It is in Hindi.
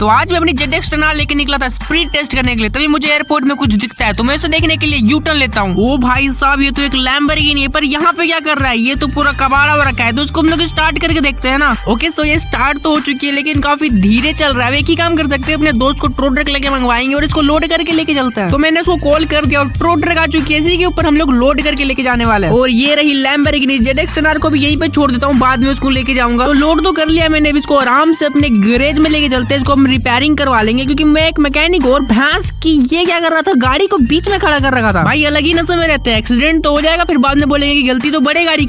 तो आज मैं अपनी जेड एक्स लेके निकला था स्पीड टेस्ट करने के लिए। तभी मुझे एयरपोर्ट में कुछ दिखता है तो मैं इसे देखने के लिए यू टर्न लेता हूँ। ओ भाई साहब, ये तो एक लैम्बर लैम्बरगिनी है, पर यहाँ पे क्या कर रहा है? ये तो पूरा कबाड़ा रखा है तो उसको हम लोग स्टार्ट करके देखते हैं ना। ओके सो ये स्टार्ट तो हो चुकी है, लेकिन काफ़ी धीरे चल रहा है। एक ही काम कर सकते हैं, अपने दोस्त को ट्रो ट्रक लेके मंगवाएँगे और इसको लोड करके लेके चलते हैं। तो मैंने उसको कॉल कर दिया और ट्रो ट्रक आ चुकी है, इसी के ऊपर हम लोग लोड करके लेके जाने वाले हैं। और ये रही लैम्बरगिनी जेड एक्स को भी यहीं पे छोड़ देता हूँ, बाद में उसको लेके जाऊँगा। तो लोड तो कर लिया मैंने इसको आराम से अपने गैरेज में लेके चलते हैं, इसको हम रिपेयरिंग करवा लेंगे, क्योंकि मैं एक मैकेनिक और भैंस की ये क्या कर रहा था, गाड़ी को बीच में खड़ा कर रखा था। भाई, अलग ही नशे में रहते हैं। एक्सीडेंट तो हो जाएगा, फिर बाद में बोलेंगे की गलती तो बड़े गाड़ी